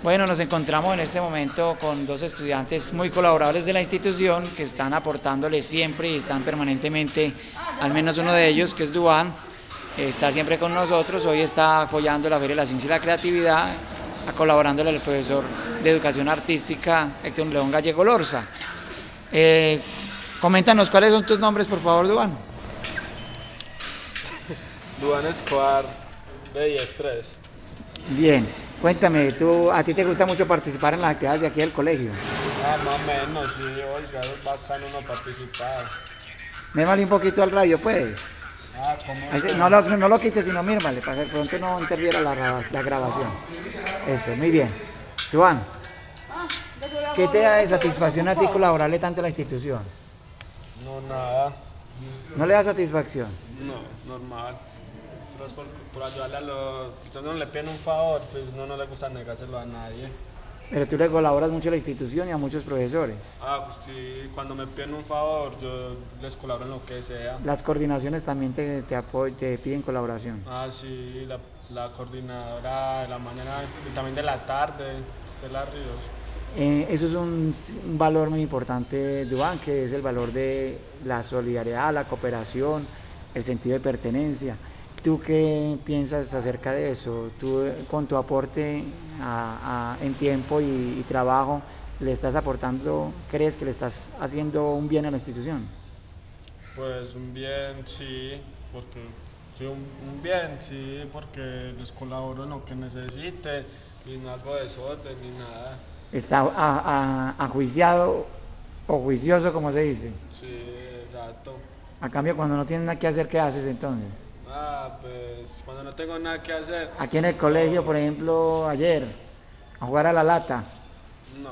Bueno, nos encontramos en este momento con dos estudiantes muy colaboradores de la institución que están aportándole siempre y están permanentemente, al menos uno de ellos, que es Duan, está siempre con nosotros, hoy está apoyando la Feria de la Ciencia y la Creatividad, colaborándole al profesor de Educación Artística Héctor León Gallego Lorza. Eh, coméntanos cuáles son tus nombres, por favor, Duan. Duan Escobar, de 10-3. Bien. Cuéntame, ¿tú, ¿a ti te gusta mucho participar en las actividades de aquí del colegio? Ah, más o menos, sí, oiga, es bacano no participar. Mírmale un poquito al radio, pues. Ah, ¿cómo? No lo, no lo quites, sino mírmale, para que pronto no interfiera la, la grabación. Eso, muy bien. Juan, ¿qué te da de satisfacción a ti colaborarle tanto a la institución? No, nada. ¿No le da satisfacción? No, normal por, por, ayudarle a los no le piden un favor, pues no, no le gusta negárselo a nadie. Pero tú le colaboras mucho a la institución y a muchos profesores. Ah, pues sí, cuando me piden un favor, yo les colaboro en lo que sea. Las coordinaciones también te, te, te piden colaboración. Ah, sí, la, la, coordinadora de la mañana y también de la tarde, Estela Ríos. Eh, eso es un, un, valor muy importante, Duan, que es el valor de la solidaridad, la cooperación, el sentido de pertenencia. ¿Tú qué piensas acerca de eso? ¿Tú con tu aporte en tiempo y, trabajo le estás aportando, crees que le estás haciendo un bien a la institución? Pues un bien, sí, porque sí, un, bien, sí, porque les colaboro en lo que necesite y no hago desorden ni nada. ¿Está ajuiciado o juicioso, como se dice? Sí, exacto. A cambio, cuando no tienes nada que hacer, ¿qué haces entonces? Ah, pues cuando no tengo nada que hacer. Aquí en el colegio, por ejemplo, ayer, a jugar a la lata. No,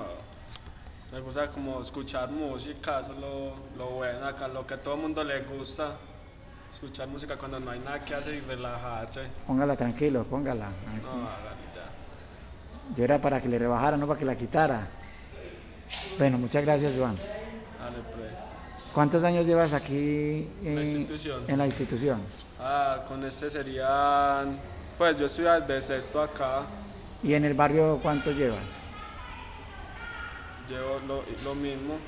me gusta como escuchar música, eso es lo, lo bueno acá, lo que a todo el mundo le gusta. Escuchar música cuando no hay nada que hacer y relajarse. Póngala tranquilo, póngala. No, ya. Yo era para que le rebajara, no para que la quitara. Bueno, muchas gracias, Juan. Dale, pues. ¿Cuántos años llevas aquí en, la institución? En la institución? Ah, con este serían, pues yo estoy de sexto acá. ¿Y en el barrio cuánto llevas? Llevo lo, lo mismo.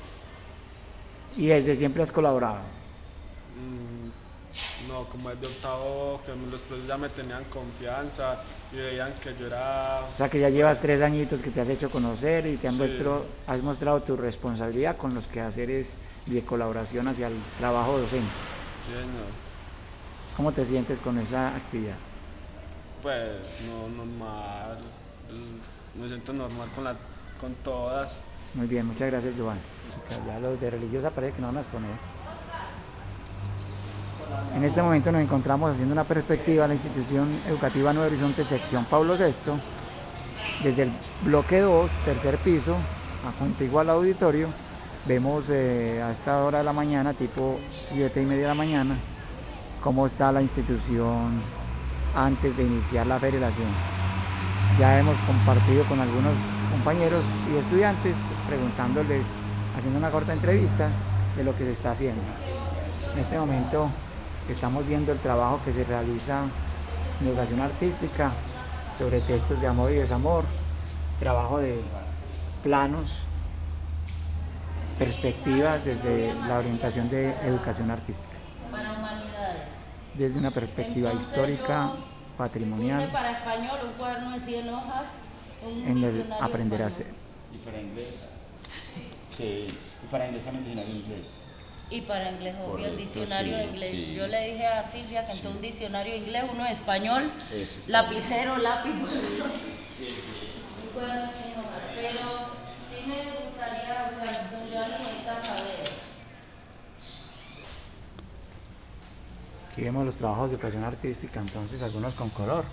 ¿Y desde siempre has colaborado? Mm, no, como desde octavo, que los profesores ya me tenían confianza y veían que yo era... O sea que ya llevas tres añitos que te has hecho conocer y te han has mostrado tu responsabilidad con los quehaceres de colaboración hacia el trabajo docente. Sí, señor. ¿Cómo te sientes con esa actividad? Pues no, normal. Me siento normal con, la, con todas. Muy bien, muchas gracias, Joan. Ya los de religiosa parece que no van a exponer. En este momento nos encontramos haciendo una perspectiva a la institución educativa Nuevo Horizonte, sección Pablo VI, desde el bloque 2, tercer piso, a contiguo al auditorio. Vemos eh, a esta hora de la mañana, tipo 7 y media de la mañana, cómo está la institución antes de iniciar la Feria de la Ciencia. Ya hemos compartido con algunos compañeros y estudiantes preguntándoles, haciendo una corta entrevista de lo que se está haciendo. En este momento estamos viendo el trabajo que se realiza en educación artística sobre textos de amor y desamor, trabajo de planos, perspectivas desde la orientación de educación artística desde una perspectiva histórica, patrimonial, dice para español un cuaderno de 100 hojas, un en el aprender a hacer. Y para inglés, sí, y para inglés también diccionario inglés. Y para inglés, obvio, Correcto, diccionario de inglés. Sí. Yo le dije a Silvia que sí. un diccionario de inglés, uno de español, lapicero, lápiz, sí, de 100 hojas. Pero sí me gustaría, o sea, yo necesito saber. Aquí vemos los trabajos de educación artística, entonces algunos con color.